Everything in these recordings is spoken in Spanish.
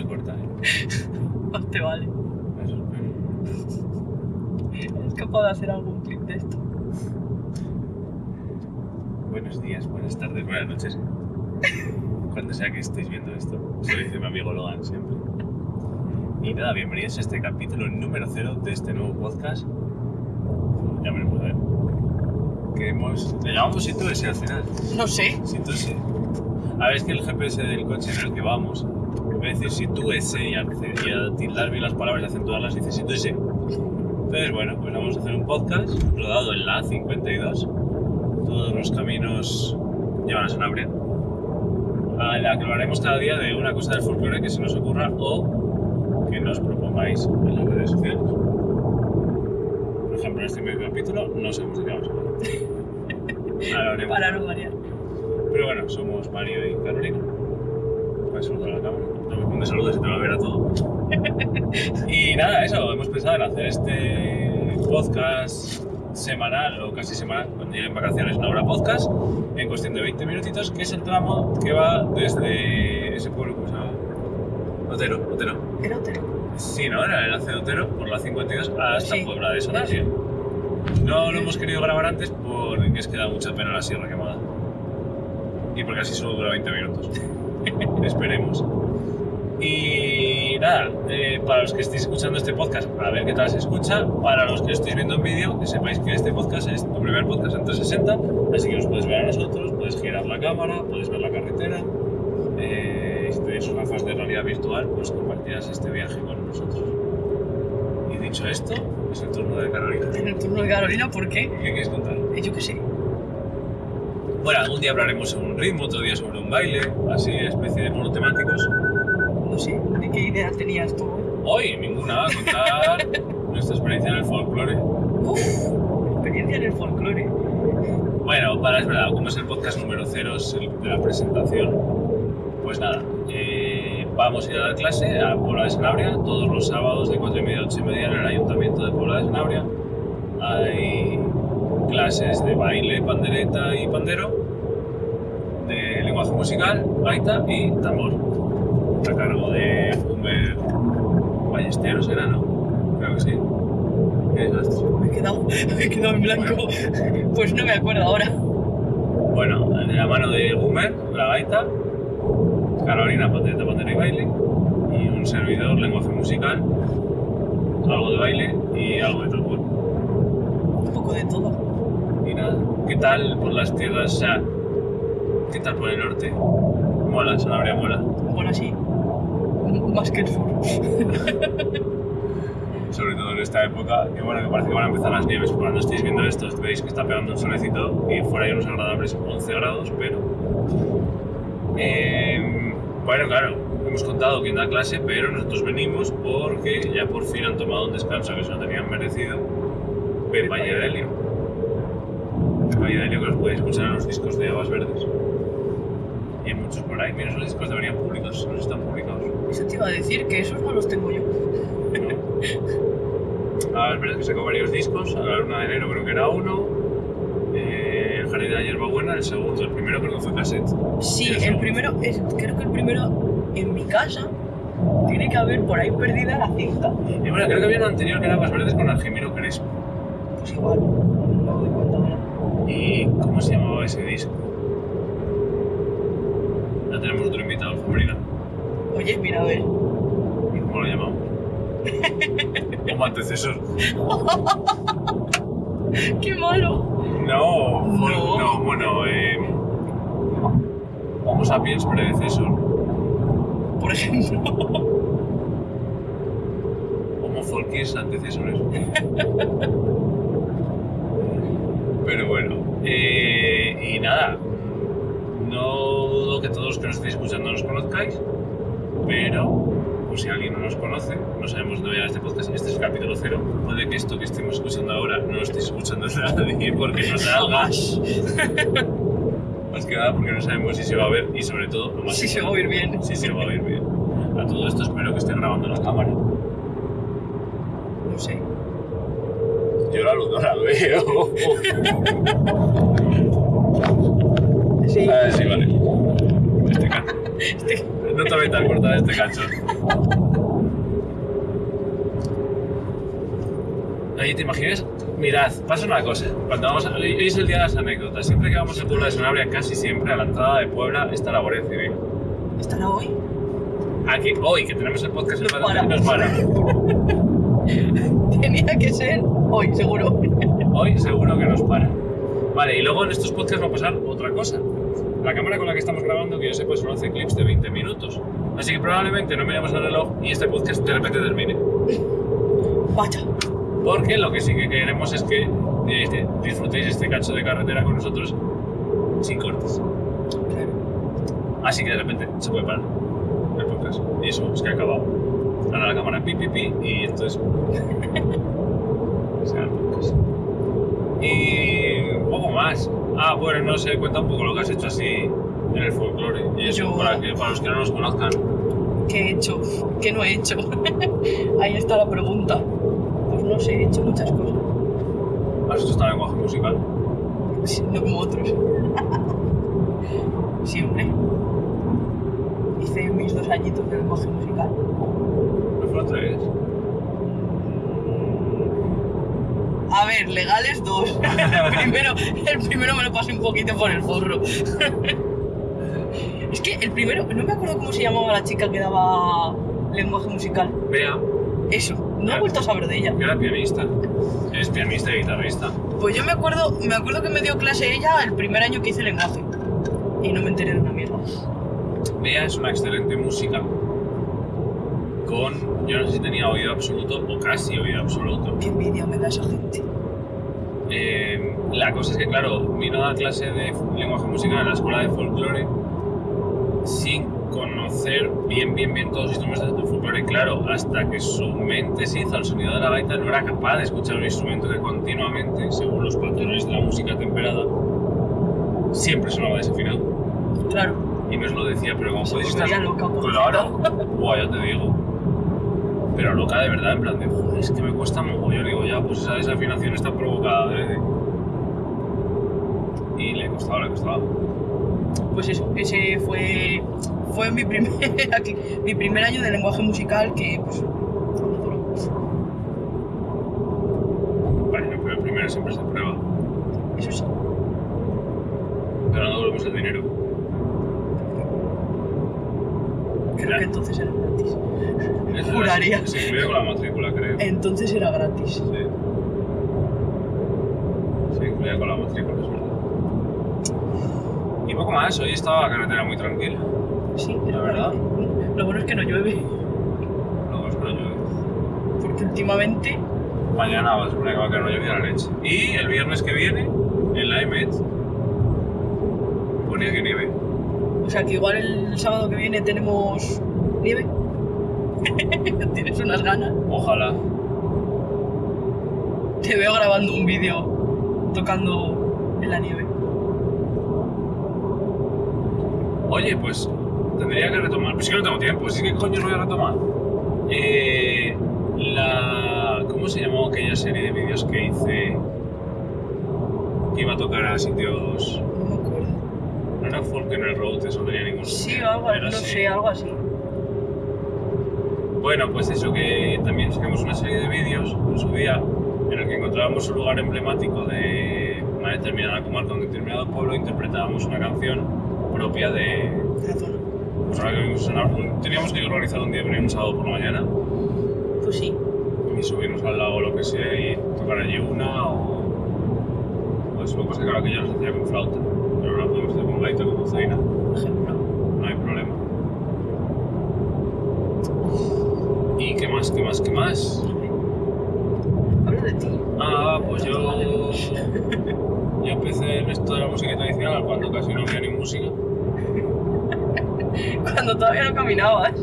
se corta, ¿eh? Más te vale. Eso espero. Es capaz de hacer algún clip de esto. Buenos días, buenas tardes, buenas noches. Cuando sea que estéis viendo esto. Eso lo dice mi amigo Logan siempre. Y nada, bienvenidos a este capítulo número cero de este nuevo podcast. Ya me lo puedo ver. Que hemos... Le llamamos Situ S al final. No sé. Situ S. A ver, es que el GPS del coche en el que vamos, Situ S y a, tildar bien las palabras y acentuarlas, dice Situ S. Entonces, bueno, pues vamos a hacer un podcast rodado en la A52 todos los caminos llevan a Sanabria, a la que lo haremos cada día de una cosa del folclore que se nos ocurra o que nos propongáis en las redes sociales. Por ejemplo, en este primer capítulo no sabemos de qué vamos a hablar. Para no variar. Pero bueno, somos Mario y Carolina. Puedes saludar a la cámara. No me saludos y te va a ver a todo. y nada, eso, hemos pensado en hacer este podcast semanal o casi semanal, cuando lleguen vacaciones, una hora podcast, en cuestión de 20 minutitos, que es el tramo que va desde ese pueblo, ¿cómo se llama? Otero, Otero. Era Otero. Sí, ¿no? Era el enlace de Otero por la 52 hasta Sí. Puebla de Sanabria. No lo hemos querido grabar antes porque es que da mucha pena la sierra quemada. Y porque así solo dura 20 minutos. Esperemos. Y nada, eh, para los que estéis escuchando este podcast, a ver qué tal se escucha. Para los que estéis viendo en vídeo, que sepáis que este podcast es tu primer podcast en 360, así que nos puedes ver a nosotros, puedes girar la cámara, puedes ver la carretera. Eh, si tenéis unas gafas de realidad virtual, pues compartirás este viaje con nosotros. Y dicho esto, es el turno de Carolina. En el turno de Carolina, ¿por qué? ¿Qué quieres contar? Eh, Yo qué sé. Bueno, algún día hablaremos sobre un ritmo, otro día sobre un baile, así, especie de monotemáticos. No sé. ¿De qué idea tenías tú? eh? Hoy, ninguna, contar nuestra experiencia en el folclore. Uf, experiencia en el folclore. Bueno, para es verdad, como es el podcast número cero es el de la presentación, pues nada, eh, vamos a ir a dar clase a Puebla de Sanabria todos los sábados de 4 y media a 8 y media en el Ayuntamiento de Puebla de Sanabria. Hay clases de baile, pandereta y pandero, musical, gaita y tambor. A cargo de Humer Ballesteros, ¿era, no? Creo que sí. ¿Qué desastre. Me he quedado, me he quedado en blanco. Pues no me acuerdo ahora. Bueno, de la mano de Gumer, la gaita, Carolina, patente, pandero y baile, y un servidor, lenguaje musical, algo de baile y algo de tambor. Un poco de todo. Y nada, ¿qué tal por las tierras? O sea, ¿qué tal por el norte? Mola, Sanabria mola. Bueno, sí. Más que el sur. Sobre todo en esta época, que bueno, que parece que van a empezar las nieves. Cuando estéis viendo esto, veis que está pegando un solecito y fuera hay unos agradables 11 grados, pero... Eh, bueno, claro, hemos contado quién da clase, pero nosotros venimos porque ya por fin han tomado un descanso que se lo tenían merecido. Pepa y Adelio. Pepa y Adelio que los podéis escuchar en los discos de Aguas Verdes. Muchos por ahí. Mira, esos discos deberían públicos, no están publicados. Eso te iba a decir que esos no los tengo yo. A ver, que sacó varios discos, a la luna de enero creo que era uno, eh, el jardín de la hierbabuena, el segundo, el primero creo que fue cassette. Sí, El el primero, es, creo que el primero en mi casa tiene que haber por ahí perdida la cinta. Y bueno, creo que había uno anterior que era más verdes con Argemiro Crespo. Pues igual, no me doy cuenta. ¿Y cómo se llamaba ese disco? Ya tenemos otro invitado, Fabrina. Oye, mira a ver. ¿Y cómo lo llamamos? Como antecesor. ¡Qué malo! No, no, bueno, eh, Homo sapiens predecesor. Por ejemplo. Homo folkis antecesores. Pero bueno, eh, y nada, no dudo que todos los que nos estéis escuchando nos conozcáis, pero por si alguien no nos conoce, no sabemos dónde llegar este podcast, este es el capítulo cero, puede que esto que estemos escuchando ahora no lo estéis escuchando nadie porque no salga, más que nada porque no sabemos si se va a ver y sobre todo, lo más Si se va a oír bien. si se va a oír bien. A todo esto espero que esté grabando la cámara. No sé. Yo la luz no la veo. Sí. Ah, sí, vale. No mental cortar este cacho. Oye, ¿te imaginas? Mirad, pasa una cosa. Cuando vamos a- Hoy es el día de las anécdotas. Siempre que vamos al pueblo de Sanabria, casi siempre a la entrada de Puebla está la Guardia Civil. ¿Estará hoy? Aquí, hoy que tenemos el podcast Nos para. nos para. Tenía que ser hoy, seguro. Hoy seguro que nos para. Vale, y luego en estos podcasts va a pasar otra cosa. La cámara con la que estamos grabando, que yo sepa, solo hace clips de 20 minutos. Así que probablemente no miremos el reloj y este podcast de repente termine. Vaya. Porque lo que sí que queremos es que eh, disfrutéis este cacho de carretera con nosotros sin cortes. Así que de repente se puede parar el podcast. Y eso es que ha acabado. Ahora la cámara pi pi pi y entonces. se el podcast. Y poco más. Ah, bueno, no sé, cuenta un poco lo que has hecho así en el folclore. Y eso, Yo- para, que, para los que no nos conozcan. ¿Qué he hecho? ¿Qué no he hecho? Ahí está la pregunta. Pues no sé, he hecho muchas cosas. ¿Has hecho esta lenguaje musical? Sí, No como otros. Sí, hombre. Hice mis dos añitos de lenguaje musical. ¿No fueron tres? A ver, legales dos. El primero, el primero me lo pasé un poquito por el forro. Es que el primero, no me acuerdo cómo se llamaba la chica que daba lenguaje musical. Vea, Eso, no he vuelto a saber de ella. que era pianista. Es pianista y guitarrista. Pues yo me acuerdo, me acuerdo que me dio clase ella el primer año que hice lenguaje. Y no me enteré de una mierda. Bea es una excelente música con, yo no sé si tenía oído absoluto o casi oído absoluto. Qué envidia me da esa gente. Eh, la cosa es que, claro, vino a clase de lenguaje musical en la escuela de folclore sin conocer bien, bien, bien todos los instrumentos de folclore. Claro, hasta que su mente se hizo al sonido de la gaita, no era capaz de escuchar un instrumento que continuamente, según los patrones de la música temperada, siempre sonaba desafinado. Claro, Y nos lo decía, pero podéis volvería estar Buah, ya te digo. Pero loca de verdad, en plan de, "Joder, es que me cuesta mogollón. Digo, ya, pues esa desafinación está provocada adrede. Y le costaba, le costaba. pues eso, ese fue, fue mi, primer, mi primer año de lenguaje musical que pues. Bueno, pero el primero siempre se prueba. Eso sí. Pero no devolvemos el dinero. Creo que entonces era gratis. Eso Juraría. Se, se incluye con la matrícula, creo. Entonces era gratis. Sí. Se incluye con la matrícula, es verdad. Y poco más, hoy estaba la carretera muy tranquila. Sí, La era verdad. Lo bueno es que no llueve, Luego es que no llueve. porque últimamente Mañana va a suponer que va a caer una lluvia la leche. Y el viernes que viene, en la EMET, ponía que nieve. O sea que igual el sábado que viene tenemos nieve. Tienes unas ganas. Ojalá. Te veo grabando un vídeo tocando en la nieve. Oye, pues tendría que retomar. Pues es que no tengo tiempo, es que coño lo voy a retomar. Eh, la. ¿Cómo se llamó aquella serie de vídeos que hice? Que iba a tocar a sitios. No me acuerdo. No era Folk en el Road, eso no tenía ningún Sí, sentido. algo, Era no así. sé, algo así. Bueno, pues eso, que también sacamos una serie de vídeos en su día en el que encontrábamos un lugar emblemático de una determinada comarca, un determinado pueblo, e interpretábamos una canción propia de. Pues ahora que vimos en teníamos que organizar un día, venir un sábado por la mañana Pues sí. y subirnos al lago o lo que sea y tocar allí una o. Pues lo que pasa es que ahora que ya nos hacía con flauta, ahora podemos hacer con dulzaina, Por ejemplo. no hay problema. ¿Y qué más, qué más, qué más? Habla de ti. Ah, pues yo. Yo empecé en esto de la música tradicional cuando casi no había ni música. Cuando todavía no caminabas.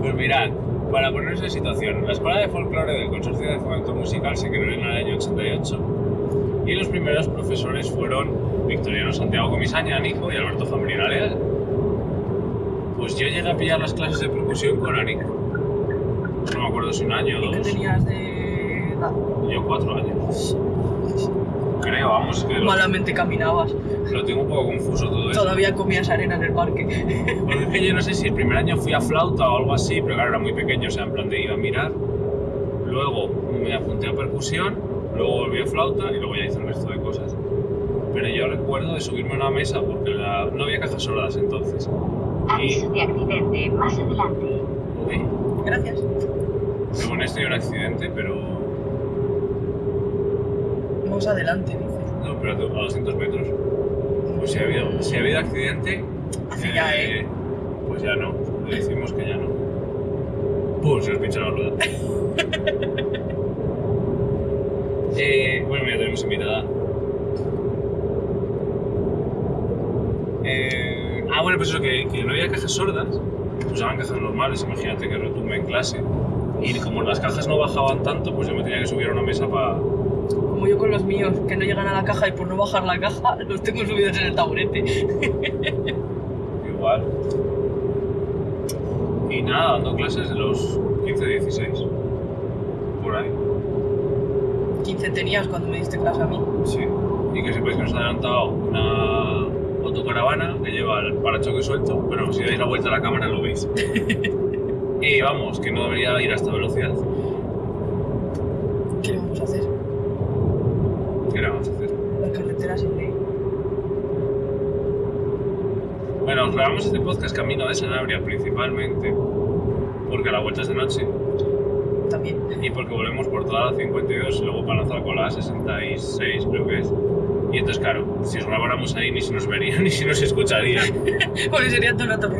Pues mirad, para ponerse en situación, la Escuela de Folclore del Consorcio de Fomento Musical se creó en el año 88 y los primeros profesores fueron Victoriano Santiago Comisaña, Nico y Alberto Zambrina Leal. Pues yo llegué a pillar las clases de percusión con Anico. No me acuerdo si un año o ¿Y qué dos. tenías de edad? Yo cuatro años. Creo, vamos, que lo, Malamente caminabas. lo tengo un poco confuso todo eso. Todavía comías arena en el parque. Porque es que yo no sé si el primer año fui a flauta o algo así, pero claro, era muy pequeño, o sea, en plan de iba a mirar. Luego me apunté a percusión, luego volví a flauta y luego ya hice el resto de cosas. Pero yo recuerdo de subirme a una mesa porque la- no había cajas sordas entonces. Aviso de accidente más adelante. Uy, Gracias. según esto hay un accidente, pero. Más adelante, dice. No, pero a 200 metros. Pues si ha habido, si ha habido accidente. Hace ya, ¿eh? Pues ya no. Le decimos que ya no. Pum, se nos pincha la rueda. eh, bueno, mira, tenemos invitada. Eh, ah, bueno, pues eso, que, que no había cajas sordas. Usaban cajas normales, imagínate que retumbe en clase. Y como las cajas no bajaban tanto, pues yo me tenía que subir a una mesa para. Como yo con los míos, que no llegan a la caja y por no bajar la caja, los tengo subidos en el taburete. Igual. Y nada, dando clases de los 15, 16. Por ahí. 15 tenías cuando me diste clase a mí. Sí. Y que sepáis que nos ha adelantado una autocaravana que lleva el parachoque suelto. Bueno, si dais la vuelta a la cámara lo veis. y vamos, que no debería ir a esta velocidad. ¿Qué le vamos a hacer? ¿Qué le vamos a hacer? La carretera sin ley. Bueno, os grabamos este podcast camino de Sanabria principalmente porque la vuelta es de noche También. y porque volvemos por toda la 52 y luego para lanzar con la 66 creo que es. Y entonces, claro, si os grabáramos ahí ni se nos vería ni se nos escucharía. Porque sería todo el rato.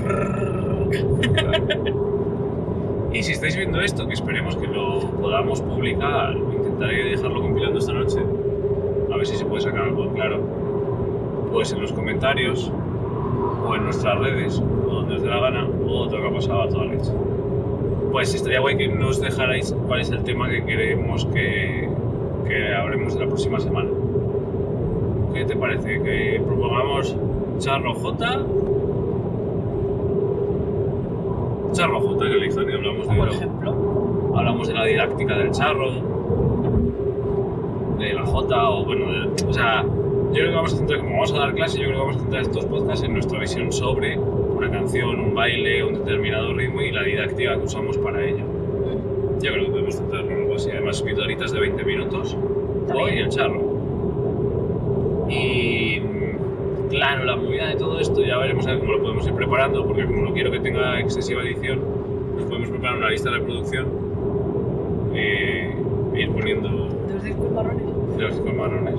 Y si estáis viendo esto, que esperemos que lo podamos publicar, intentaré dejarlo compilando esta noche, a ver si se puede sacar algo claro, pues en los comentarios, o en nuestras redes, o donde os dé la gana, o otro que ha pasado a toda leche. Pues estaría guay que nos dejarais cuál es el tema que queremos que, que hablemos de la próxima semana. ¿Qué te parece? ¿Que propongamos Charro J? Charro J, que elijan y hablamos de Por lo- ejemplo. hablamos de la didáctica del charro, de la J, o bueno, de- o sea, yo creo que vamos a centrar, como vamos a dar clase, yo creo que vamos a centrar estos podcasts en nuestra visión sobre una canción, un baile, un determinado ritmo y la didáctica que usamos para ello. Yo creo que podemos centrarnos en algo así. Además, pildoritas de 20 minutos, hoy el charro. Y claro, la movida de todo esto ya veremos a ver cómo lo podemos ir preparando, porque como no quiero que tenga excesiva edición, nos podemos preparar una lista de reproducción eh, e ir poniendo ¿De los discos marrones? de los discos marrones,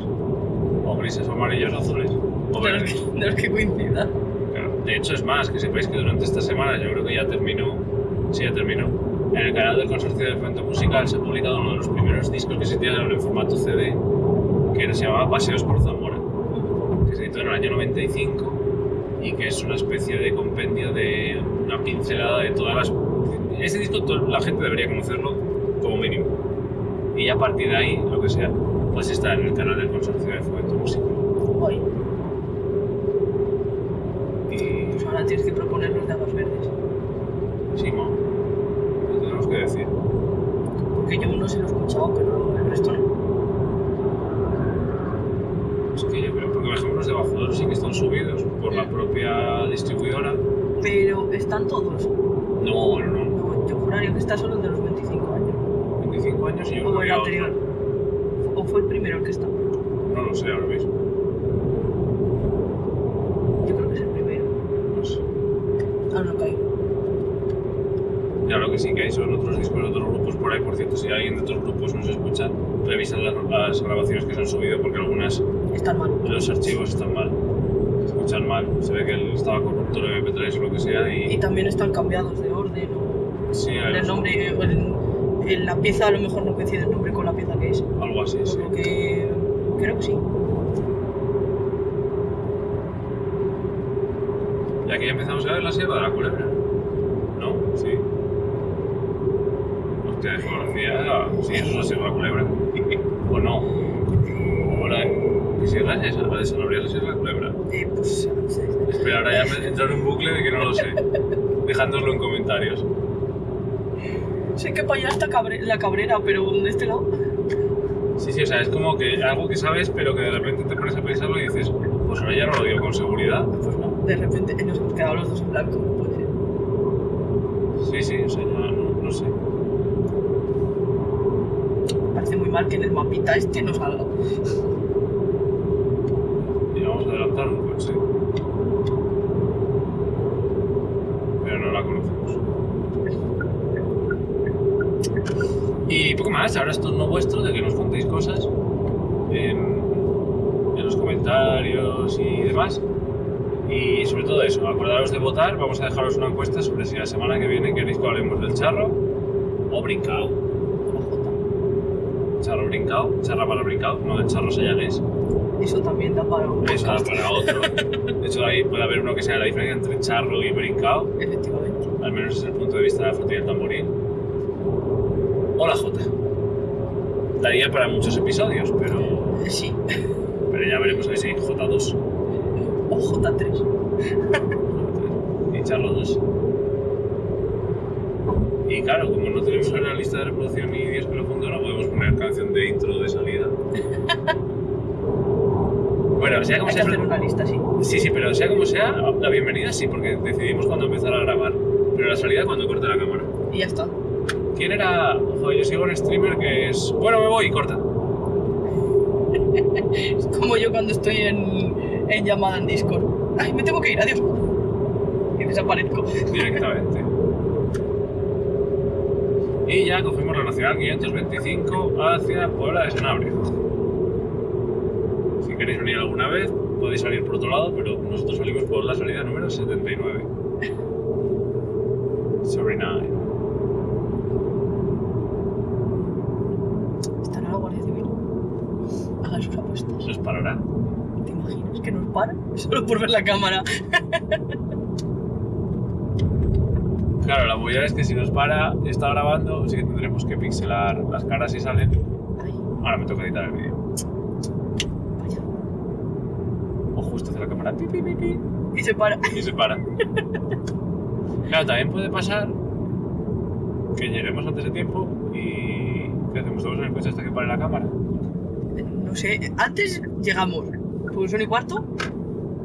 o grises, o amarillos, o azules, o De los, que, de los que coincidan. Claro. De hecho, es más, que sepáis que durante esta semana, yo creo que ya terminó, sí, ya terminó, en el canal del Consorcio de Fomento Musical se ha publicado uno de los primeros discos que se tiraron en formato CD, que se llamaba Paseos por Zamora, editó en el año 95 y que es una especie de compendio de una pincelada de todas las... Ese disco la gente debería conocerlo como mínimo. Y a partir de ahí, lo que sea, pues está en el canal del Consorcio de Fomento Musical. Hoy. Y Pues ahora tienes que proponer los de aguas verdes. Sí, mo. Lo tenemos que decir. Porque yo uno se lo he escuchado, pero el resto no. Es que yo creo, porque por ejemplo los de Bajo Duro sí que están subidos por la propia distribuidora. Pero están todos. No, no, no. No, yo juraría que está solo el de los 25 años. 25 años y yo O el anterior. O fue el primero el que está. No lo sé ahora mismo. Yo creo que es el primero. No sé. Ah, no caigo. Ya lo que sí que hay son otros discos de otros grupos por ahí. Por cierto, si alguien de otros grupos nos escucha, revisan las, las grabaciones que se han subido porque algunas Están mal. los archivos están mal. Mal. Se ve que él estaba corrupto el MP3 o lo que sea Y y... también están cambiados de orden o Sí, el nombre. el- en la pieza a lo mejor no coincide el nombre con la pieza que es. algo así, sí. Que creo que sí. Y aquí ya empezamos a ver la sierra de la culebra. ¿No? Sí. Hostia, desconocía. Sí, eso es la sierra de la culebra. ¿O no? ¿O la ¿Qué sierra es esa? La de Sanabria es la sierra de la culebra. Eh, pues a veces. Espera, ahora ya me entra en un bucle de que no lo sé. Dejándoslo en Sí, sí, o sea, es como que algo que sabes, pero que de repente te pones a pensarlo y dices, pues ahora ya no lo digo con seguridad. Pues no, de repente nos hemos quedado los dos en blanco, no puede ser. Sí, sí, o sea, ya no, no sé. Me parece muy mal que en el mapita este no salga. Y vamos a adelantar un coche. Pero no la conocemos. Y poco más, ahora es turno vuestro de que nos contéis cosas en, en los comentarios y demás. Y sobre todo eso, acordaros de votar, vamos a dejaros una encuesta sobre si la semana que viene queréis que hablemos del charro o brincao. Charro brincao, charra para brincao, no del charro sellanés. Eso también da para un Eso da para otro. De hecho, ahí puede haber uno que sea la diferencia entre charro y brincao, efectivamente. al menos desde el punto de vista de la flotilla del tamboril. O la J. Daría para muchos episodios, pero, Sí, pero ya veremos ahí si J2 o J3. y charro 2. Y claro, como no tenemos una lista de reproducción ni Dios que lo funde, no podemos poner canción de intro de salida. Bueno, sea como Hay que sea, hacer una lista, sí. Sí, sí, pero sea como sea, la bienvenida sí, porque decidimos cuándo empezar a grabar. Pero la salida cuando corte la cámara. Y ya está. ¿Quién era? Joder, yo sigo un streamer que es. Bueno, me voy y corta. Es como yo cuando estoy en, en llamada en Discord. Ay, me tengo que ir, adiós. Y desaparezco. Directamente. Y ya cogimos la Nacional 525 hacia Puebla de Sanabria. Si queréis venir alguna vez, podéis salir por otro lado, pero nosotros salimos por la salida número 79. 79. Estará la Guardia Civil. Hagan sus apuestas. Nos parará. ¿Te imaginas que nos para? Solo por ver la cámara. Claro, la movida es que si nos para, está grabando, sí que tendremos que pixelar las caras si salen. Ay, Ahora me toca editar el vídeo. vaya. O justo hace la cámara pi, pi, Y se para. y se para. Claro, también puede pasar que lleguemos antes de tiempo y. ¿Qué hacemos? ¿Estamos en el coche hasta que pare la cámara? No sé, antes llegamos. Pues son y cuarto.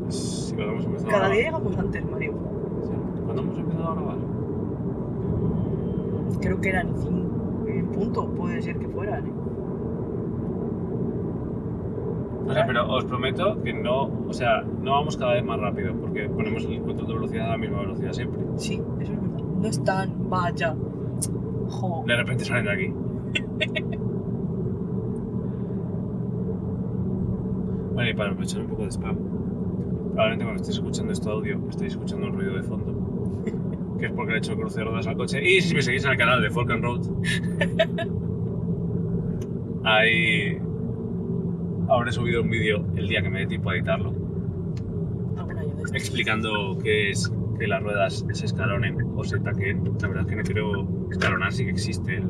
Sí, cuando hemos empezado Cada día llegamos antes, Mario. Sí. ¿Cuándo hemos empezado a grabar? Creo que eran cinco en punto. Puede ser que fueran, ¿eh? O sea, pero os prometo que no, o sea, no vamos cada vez más rápido, porque ponemos el control de velocidad a la misma velocidad siempre. Sí, eso es verdad. No están, vaya. Jo. De repente salen de aquí. Bueno, y para aprovechar un poco de spam, probablemente cuando estéis escuchando este audio, estéis escuchando un ruido de fondo, que es porque le he hecho el cruce de ruedas al coche. Y si me seguís en el canal de Folk and Road, ahí habré subido un vídeo el día que me dé tiempo a editarlo, estos. explicando qué es que las ruedas se escalonen o se taqueen. La verdad es que no quiero escalonar, sí que existe el,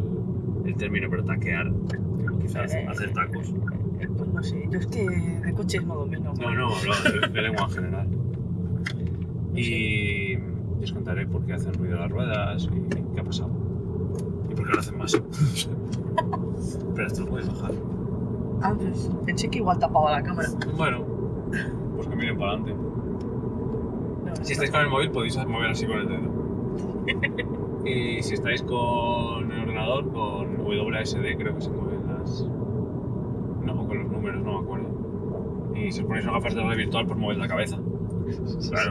el término, pero taquear, quizás hacer tacos. Eh, Pues no sé, yo es que de coches no. No, no, hablo de, lengua en general. Y os contaré por qué hacen ruido las ruedas y qué ha pasado. Y por qué lo hacen más. Pero esto lo puedes bajar. Ah, pues pensé que igual tapaba la cámara. Bueno, pues que miren para adelante. No, Si estáis con el móvil podéis mover así con el dedo. Y si estáis con el ordenador, con WASD creo que se mueven las... No, con los números, no me acuerdo. Y si os ponéis gafas de realidad virtual, pues movéis la cabeza. Claro.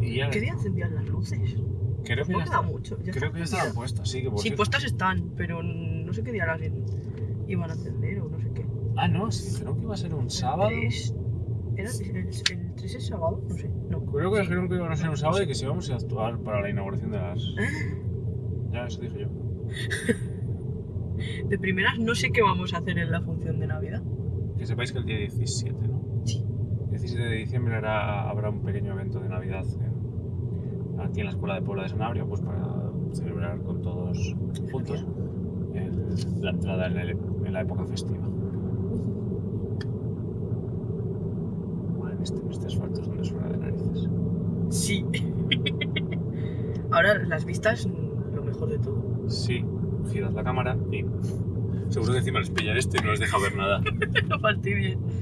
Y ya, ¿Qué día encendían las luces? creo que ya, está- mucho. ya creo que ya estaban puestas, sí, que por Sí, cierto- puestas están, pero no sé qué día las iban a encender o no sé qué. Ah, no, sí, dijeron que iba a ser un sábado. El 3, ¿Era el, el 3 es sábado? No sé, no. Creo que dijeron que iban a ser un sábado y que si íbamos a actuar para la inauguración de las... Ya, eso dije yo. De primeras no sé qué vamos a hacer en la función de Navidad. Que sepáis que el día 17, ¿no? Sí. 17 de diciembre hará- habrá un pequeño evento de Navidad en- aquí en la Escuela de Puebla de Sanabria, pues para celebrar con todos juntos el- la entrada en, el- en la época festiva. Bueno, en este, este asfalto es donde suena de narices. Sí. Ahora las vistas mm, mejor de todo. Sí, giras la cámara y seguro que encima les pilla este y no les deja ver nada. No fastidien.